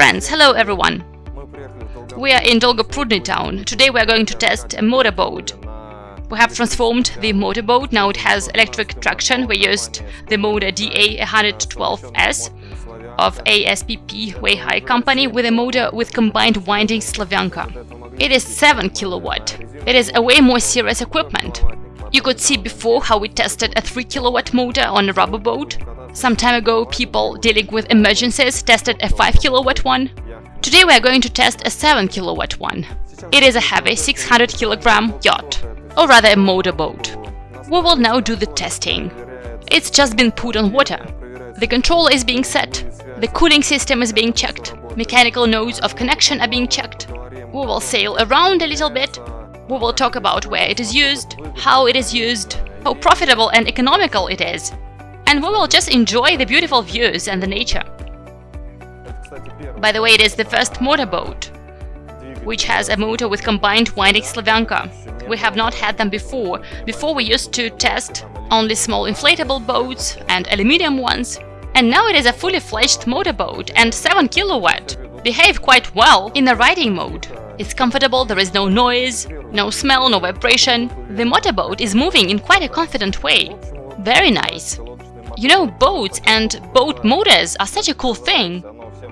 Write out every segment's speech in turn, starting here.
Friends, hello everyone! We are in Dolgoprudny town. Today we are going to test a motorboat. We have transformed the motorboat, now it has electric traction. We used the motor DA112S of ASPP Weihai company with a motor with combined winding Slavyanka. It is 7 kilowatt. It is a way more serious equipment. You could see before how we tested a 3 kilowatt motor on a rubber boat. Some time ago, people dealing with emergencies tested a 5 kilowatt one. Today we are going to test a 7 kilowatt one. It is a heavy 600 kilogram yacht, or rather a motorboat. We will now do the testing. It's just been put on water. The controller is being set, the cooling system is being checked, mechanical nodes of connection are being checked. We will sail around a little bit, we will talk about where it is used, how it is used, how profitable and economical it is, and we will just enjoy the beautiful views and the nature. By the way, it is the first motorboat, which has a motor with combined winding Slavyanka. We have not had them before. Before we used to test only small inflatable boats and aluminium ones. And now it is a fully fledged motorboat and 7 kilowatt. Behave quite well in the riding mode. It's comfortable, there is no noise, no smell, no vibration. The motorboat is moving in quite a confident way. Very nice. You know, boats and boat motors are such a cool thing.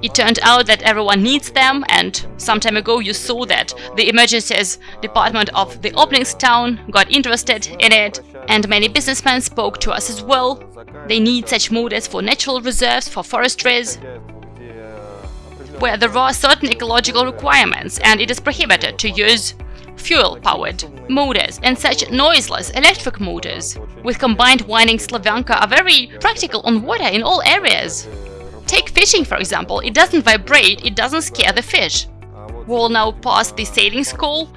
It turned out that everyone needs them and some time ago you saw that the emergencies department of the Obninsk town got interested in it and many businessmen spoke to us as well. They need such motors for natural reserves, for forestries, where there are certain ecological requirements and it is prohibited to use fuel-powered motors and such noiseless electric motors with combined winding Slavyanka are very practical on water in all areas. Take fishing for example, it doesn't vibrate, it doesn't scare the fish. We'll now pass the sailing school.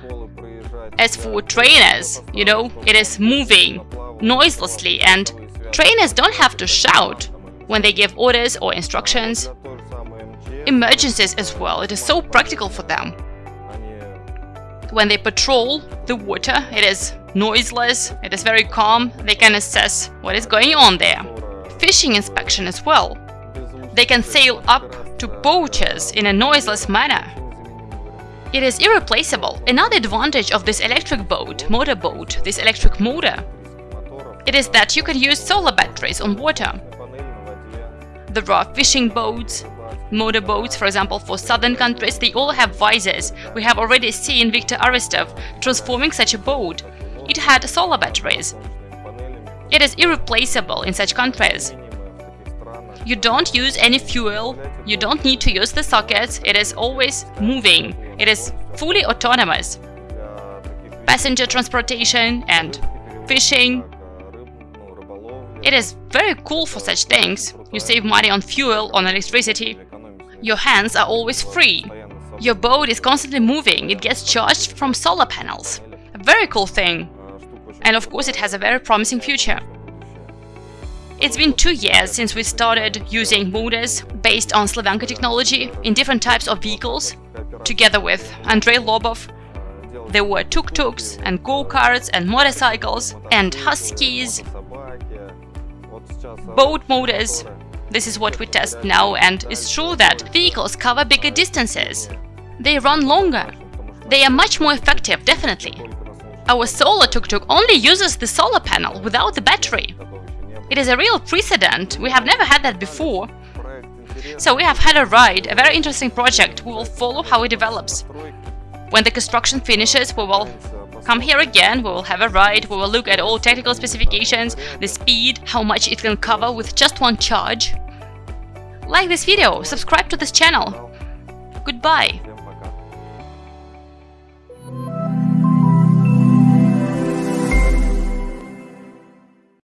As for trainers, you know, it is moving noiselessly and trainers don't have to shout when they give orders or instructions. Emergencies as well, it is so practical for them. When they patrol the water, it is noiseless, it is very calm, they can assess what is going on there. Fishing inspection as well. They can sail up to poachers in a noiseless manner. It is irreplaceable. Another advantage of this electric boat, motorboat, this electric motor, it is that you can use solar batteries on water. There are fishing boats, motorboats, for example, for southern countries, they all have visors. We have already seen Viktor Aristov transforming such a boat. It had solar batteries. It is irreplaceable in such countries. You don't use any fuel, you don't need to use the sockets, it is always moving, it is fully autonomous. Passenger transportation and fishing. It is very cool for such things. You save money on fuel, on electricity. Your hands are always free. Your boat is constantly moving, it gets charged from solar panels. A very cool thing. And of course it has a very promising future. It's been two years since we started using motors based on Slavyanka technology in different types of vehicles. Together with Andrei Lobov, there were tuk-tuks and go-karts and motorcycles and huskies, boat motors, this is what we test now and it's true that vehicles cover bigger distances. They run longer. They are much more effective, definitely. Our solar tuk-tuk only uses the solar panel without the battery. It is a real precedent, we have never had that before. So we have had a ride, a very interesting project, we will follow how it develops. When the construction finishes, we will come here again, we will have a ride, we will look at all technical specifications, the speed, how much it can cover with just one charge. Like this video, subscribe to this channel. Goodbye!